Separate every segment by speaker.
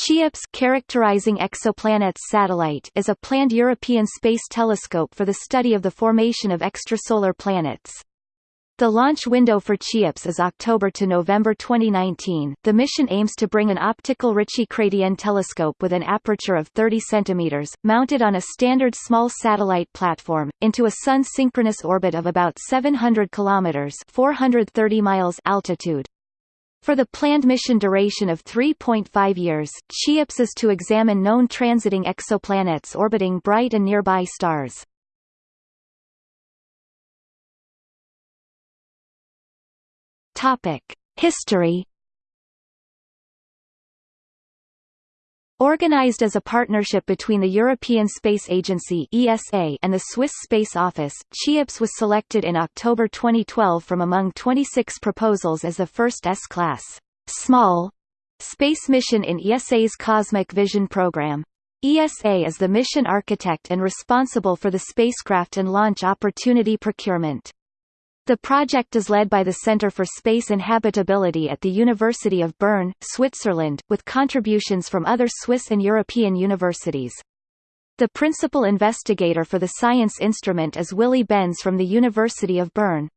Speaker 1: CHEOPS characterizing exoplanets satellite is a planned European space telescope for the study of the formation of extrasolar planets. The launch window for CHEOPS is October to November 2019. The mission aims to bring an optical Ritchey-Chrétien telescope with an aperture of 30 cm, mounted on a standard small satellite platform, into a sun-synchronous orbit of about 700 km 430 miles altitude. For the planned mission duration of 3.5 years, CHEOPS is to examine known transiting exoplanets orbiting bright and nearby stars. History. Organized as a partnership between the European Space Agency (ESA) and the Swiss Space Office, CHEOPS was selected in October 2012 from among 26 proposals as the first S-class small space mission in ESA's Cosmic Vision program. ESA is the mission architect and responsible for the spacecraft and launch opportunity procurement. The project is led by the Center for Space and Habitability at the University of Bern, Switzerland, with contributions from other Swiss and European universities. The principal investigator for the science instrument is Willy Benz from the University of Bern.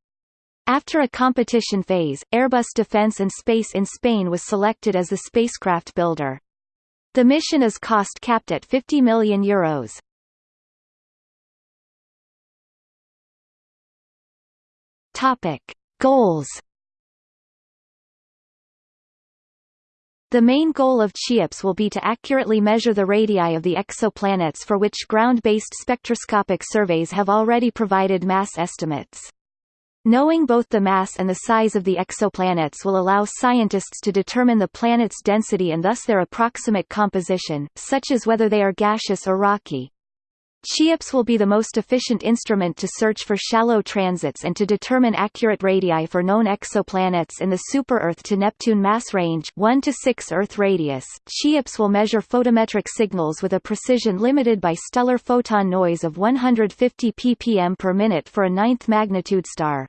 Speaker 1: After a competition phase, Airbus Defence and Space in Spain was selected as the spacecraft builder. The mission is cost capped at 50 million euros. Topic: Goals. The main goal of CHEOPS will be to accurately measure the radii of the exoplanets for which ground-based spectroscopic surveys have already provided mass estimates. Knowing both the mass and the size of the exoplanets will allow scientists to determine the planet's density and thus their approximate composition, such as whether they are gaseous or rocky. CHEOPS will be the most efficient instrument to search for shallow transits and to determine accurate radii for known exoplanets in the super-Earth to Neptune mass range 1 to 6 Earth radius. CHEOPS will measure photometric signals with a precision limited by stellar photon noise of 150 ppm per minute for a ninth magnitude star.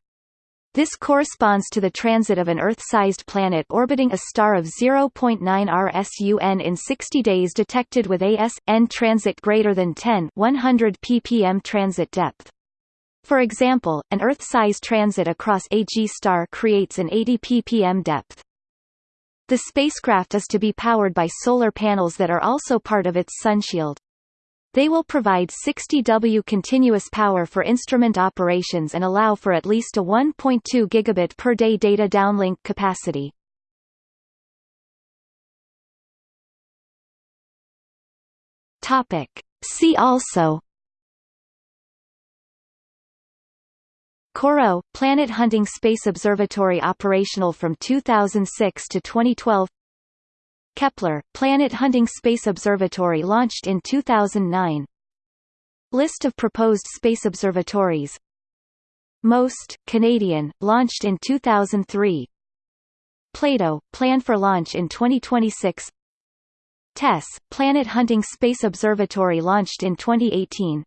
Speaker 1: This corresponds to the transit of an Earth-sized planet orbiting a star of 0.9 RSUN in 60 days detected with AS-N transit greater than 10 100 ppm transit depth. For example, an Earth-sized transit across a G star creates an 80 ppm depth. The spacecraft is to be powered by solar panels that are also part of its sunshield. They will provide 60 W continuous power for instrument operations and allow for at least a 1.2 gigabit per day data downlink capacity. Topic. See also COROT, Planet Hunting Space Observatory operational from 2006 to 2012 Kepler, Planet Hunting Space Observatory launched in 2009 List of proposed space observatories. MOST, Canadian, launched in 2003 Plato, planned for launch in 2026 TESS, Planet Hunting Space Observatory launched in 2018